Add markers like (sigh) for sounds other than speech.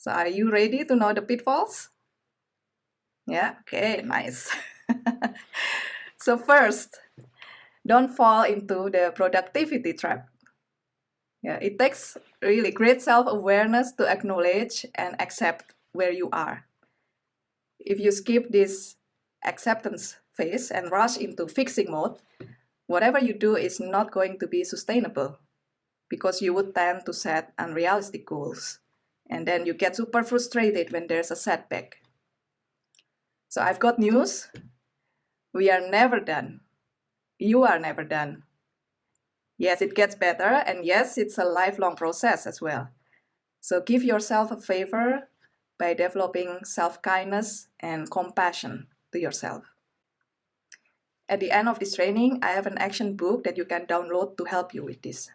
So are you ready to know the pitfalls? Yeah, okay, nice. (laughs) so first, don't fall into the productivity trap. Yeah, it takes really great self-awareness to acknowledge and accept where you are. If you skip this acceptance phase and rush into fixing mode, whatever you do is not going to be sustainable because you would tend to set unrealistic goals. And then you get super frustrated when there's a setback. So I've got news. We are never done. You are never done. Yes, it gets better, and yes, it's a lifelong process as well. So give yourself a favor by developing self-kindness and compassion to yourself. At the end of this training, I have an action book that you can download to help you with this.